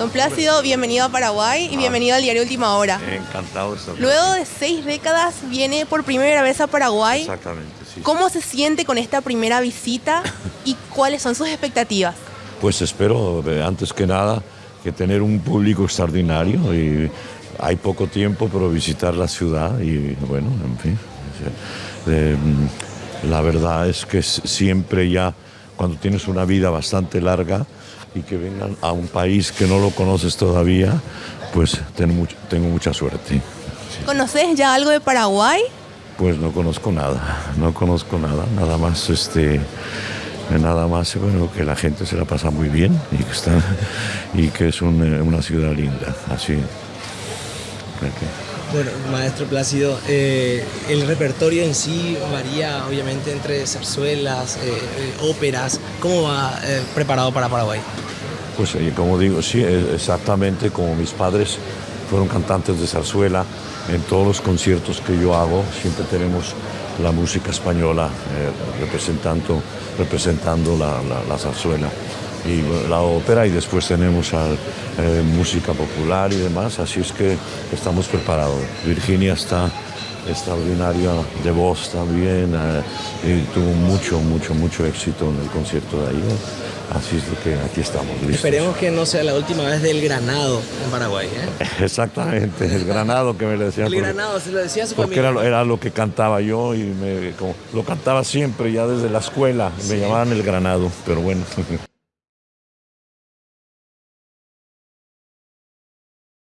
Don Plácido, bienvenido a Paraguay y Ah. bienvenido al diario Última Hora. Encantado de estar. Luego de seis décadas viene por primera vez a Paraguay. Exactamente, sí. ¿Cómo se siente con esta primera visita y cuáles son sus expectativas? Pues espero, eh, antes que nada, que tener un público extraordinario y hay poco tiempo, pero visitar la ciudad y bueno, en fin. eh, la verdad es que siempre ya, cuando tienes una vida bastante larga y que vengan a un país que no lo conoces todavía, pues tengo, much- tengo mucha suerte. ¿Conoces ya algo de Paraguay? Pues no conozco nada, no conozco nada, nada más este nada más bueno que la gente se la pasa muy bien y que está y que es un, eh, una ciudad linda, así. Bueno, maestro Plácido, eh, el repertorio en sí varía obviamente entre zarzuelas, eh, eh, óperas. ¿Cómo va preparado para Paraguay? Pues como digo, sí, exactamente como mis padres fueron cantantes de zarzuela, en todos los conciertos que yo hago siempre tenemos la música española representando, representando la zarzuela y la ópera y después tenemos al, eh, música popular y demás, así es que estamos preparados. Virginia está extraordinaria de voz también eh, y tuvo mucho, mucho, mucho éxito en el concierto de ayer. Así es que aquí estamos listos. Esperemos que no sea la última vez del Granado en Paraguay. ¿eh? Exactamente, el granado que me decía. El porque- Granado, se lo decía a su Porque era, lo- era lo que cantaba yo y me, como- lo cantaba siempre, ya desde la escuela. Me llamaban el granado, pero bueno.